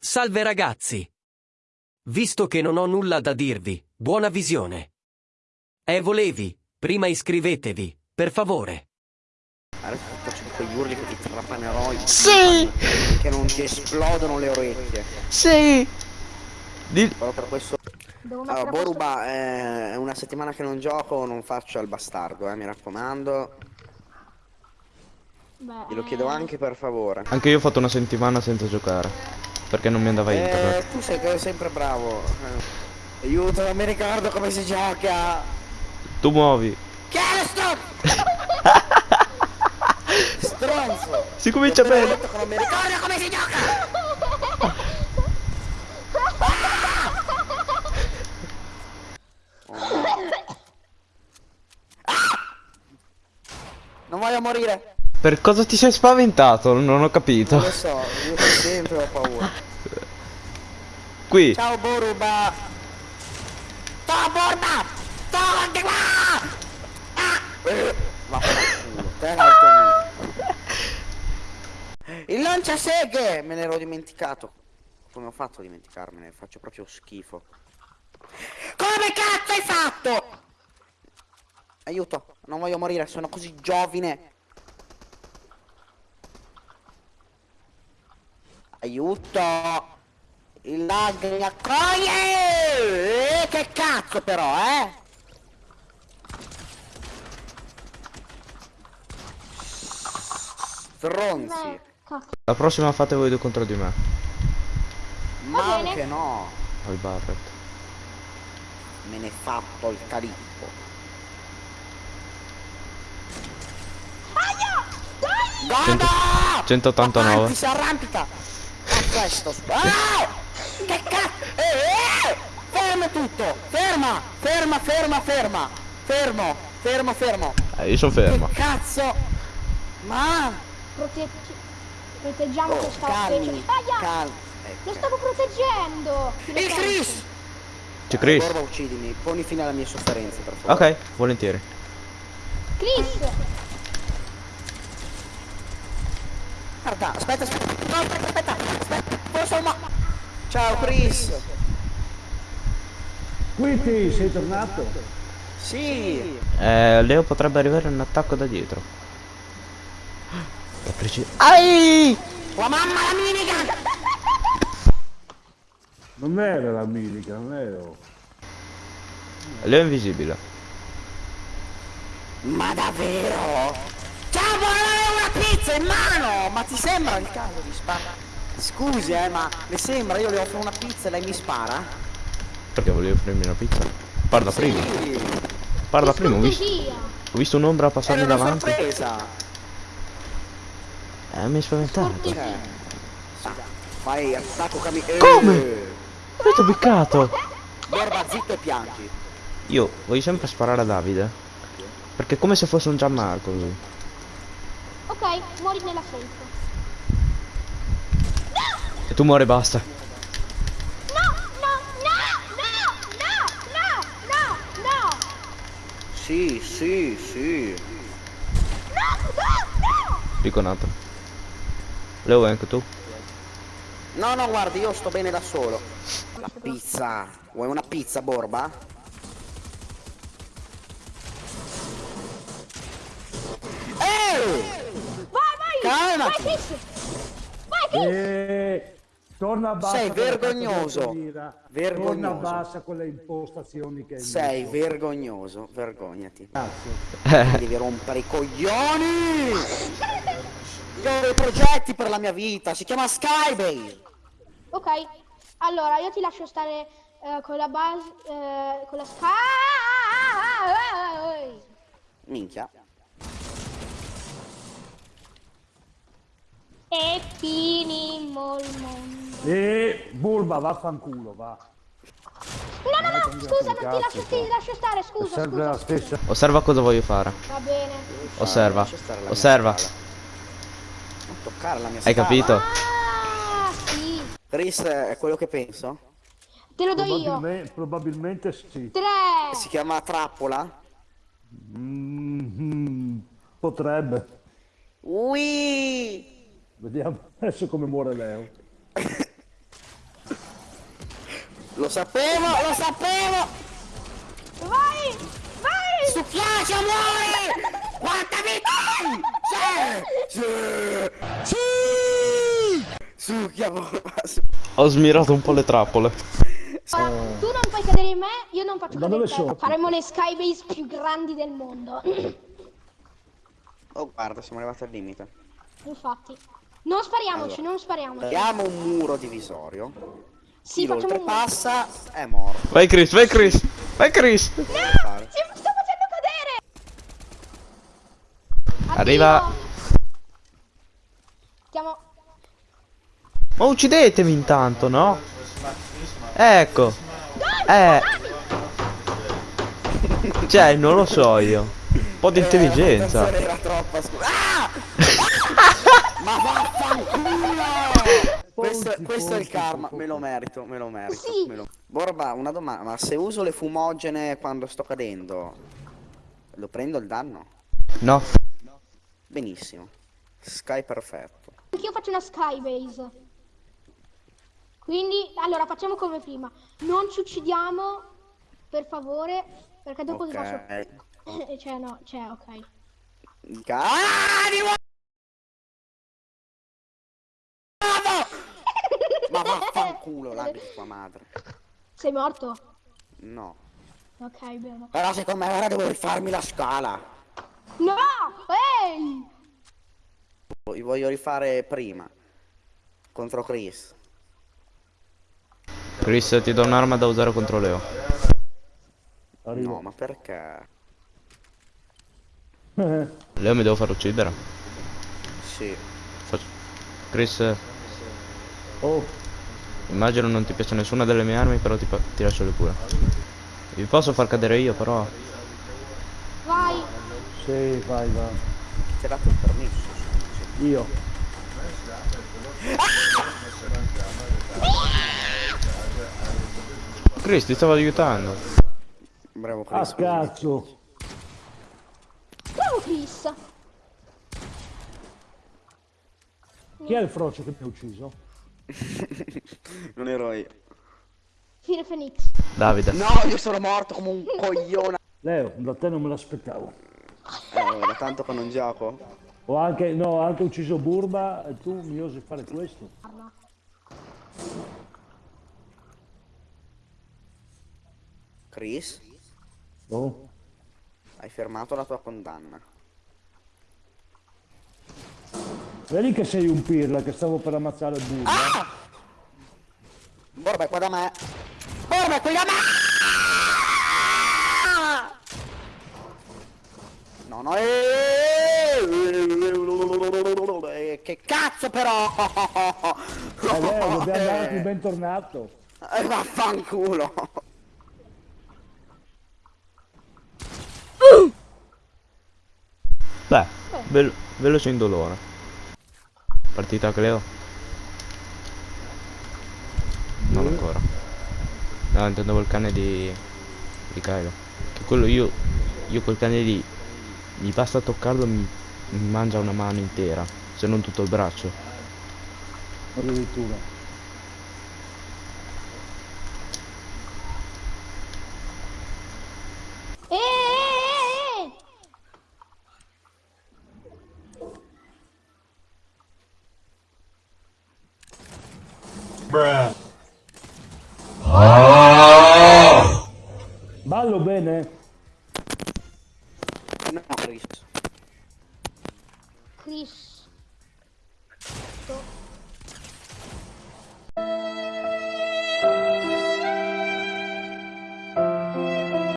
Salve ragazzi! Visto che non ho nulla da dirvi, buona visione. E volevi, prima iscrivetevi, per favore. Adesso faccio di quegli urli che ti trapanerò i Sì! che non ti esplodono le orecchie. Sì! Di- Però per questo. Allora, Boruba, eh, è una settimana che non gioco, non faccio il bastardo, eh, mi raccomando. Beh, Glielo chiedo eh, anche per favore. Anche io ho fatto una settimana senza giocare. Perché non mi andava internet. Eh, tu sei sempre bravo. Aiuto, non mi ricordo come si gioca. Tu muovi. Che stop? Stronzo! Si comincia bene. detto non mi ricordo come si gioca! Ah! Non voglio morire! Per cosa ti sei spaventato? Non ho capito. Non lo so, io sempre ho paura. Qui. Ciao Boruba! Ciao Boruba! Torni qua! Ah! Vaffanculo, te mio. Il lanciaseghe! Me ne ero dimenticato. Come ho fatto a dimenticarmene? Faccio proprio schifo. Come cazzo hai fatto? Aiuto, non voglio morire, sono così giovine. Aiuto! Il lag mi accoglie! Eh, che cazzo però, eh? Stronzi! La prossima fate voi due contro di me. Ma anche no! Al Barret. Me ne fatto il calippo. Goda! 189. Avanti, si arrampica! A questo! Ah! Eh, eh! Ferma tutto! Ferma! Ferma, ferma, ferma! Fermo! Fermo, fermo! Eh, io sono fermo. Che cazzo! Ma! Proteggi... Proteggiamo Oh, questa calmi! specie. Aia! Calmi! Lo Ecco. stavo proteggendo! Il? Chris! C'è Chris. Borba, uccidimi, poni fine alle mie sofferenze, per favore. Ok, volentieri. Chris! Guarda, aspetta, aspetta, no, aspetta, aspetta, aspetta, forse ma... Ciao Chris! Quindi sei tornato? Sì! Eh, Leo potrebbe arrivare un attacco da dietro. È preciso. Ai! La mamma la minigun! Non era la milica, non ero. Leo è invisibile. Ma davvero? Ciao, volevo una pizza in mano! Ma ti sembra il caso di sparare? Scusi, eh, ma le sembra? Io le offro una pizza e lei mi spara? Perché volevi offrirmi una pizza? Parla prima. Sì, Parla Che prima, ho visto, ho visto un'ombra passarmi era una davanti. sorpresa! Eh, mi hai spaventato. Cioè, fai attacco cami... Eh, Come? Avete beccato? Borba, zitto e piangi. Io voglio sempre sparare a Davide. Perché è come se fosse un Gianmarco lui. Ok, muori nella safe. Tu muore basta. No, no, no, no, no, no, no, no. Sì, sì, sì. No, no, no. Dico nato. Leo anche tu. No, no, guardi, io sto bene da solo. La pizza. Vuoi una pizza, Borba? Ehi! Vai, vai! Calma! Vai, Kiss! Vai, Kiss! Torna a bassa Sei vergognoso. Vergognoso. Torna a bassa con le impostazioni che hai Sei messo. vergognoso, vergognati. Cazzo. Devi rompere i coglioni! Io ho dei progetti per la mia vita, si chiama Skybase! Ok, allora io ti lascio stare eh, con la base, eh, con la sky. Minchia. E finimmo il mondo. E Burba, vaffanculo, va. No, no, no, scusa, non ti lascio, ti lascio stare, scusa, sempre la scusa. stessa. Osserva cosa voglio fare. Va bene. Osserva. Osserva. Non toccare la mia Hai capito? Ah, sì. Chris è quello che penso? Te lo do io. Probabilmente, sì. Tre. Si chiama trappola? Mhm, potrebbe. Ui! Vediamo adesso come muore Leo. Lo sapevo, lo sapevo! Vai! Vai! Succhiace, muore! Quanta vita? Sì! Sì! Sì! Succhia, Ho smirato un po' le trappole. Ah, tu non fai cadere in me, io non faccio Da cadere in te. sono? Faremo le skybase più grandi del mondo. Oh, guarda, siamo arrivati al limite. Infatti. Non spariamoci, Allora. non spariamoci. Abbiamo un muro divisorio. Sì, Chi lo oltrepassa è morto. Vai Chris, vai Chris, vai Chris. No! Ci sto facendo cadere! Arriva- Addio. Stiamo... Ma uccidetemi intanto, no? Ecco. Eh. Cioè, non lo so io. Un po' di intelligenza. Eh, la Era troppa scusa. Ma vaffanculo! Questo, questo è il karma, me lo merito, me lo merito. Sì. me lo- Borba, una domanda, ma se uso le fumogene quando sto cadendo, lo prendo il danno? No. Benissimo. Sky perfetto. Anch'io faccio una skybase. Quindi, allora, facciamo come prima. Non ci uccidiamo, per favore, perché dopo ti faccio... Ok. cioè, no, cioè, ok. Ah, di nuovo! Ma vaffanculo, la di tua madre. Sei morto? No. Ok, bene. Però secondo me ora devo rifarmi la scala. No! Ehi! Li voglio rifare prima. Contro Chris. Chris, ti do un'arma da usare contro Leo. Arrivo. No, ma perché? Leo mi devo far uccidere. Sì. Chris, Oh, immagino non ti piace nessuna delle mie armi, però ti, ti lascio le pure. Vi posso far cadere io, però. Vai! sì, vai, vai. Ti ha dato il permesso. Io. Chris, ti stavo aiutando. Bravo Chris. cazzo. Bravo Chris! Chi è il frocio che mi ha ucciso? non ero io. Fine Phoenix. Davide. No, io sono morto come un coglione. Leo, da te non me l'aspettavo. Eh, da tanto che non gioco. Ho anche, no, ho anche ucciso Burba e tu mi osi fare questo? Chris, Oh. hai fermato la tua condanna. Vedi che sei un pirla che stavo per ammazzare Burba? Borba è qua da me. Borba è qui da me. No, no, eh, eh, che cazzo però! Eh, Leo, dobbiamo andare più bentornato. Eh, vaffanculo! Beh, ve- veloce indolore. Partita Cleo? Non ancora. No, intendevo il cane di. di Kylo. Che quello io. Io quel cane lì. Mi basta toccarlo mi, mi mangia una mano intera. Se non tutto il braccio. Addirittura. Eh, eh, eh, eh! Ballo bene? No, Chris. Chris.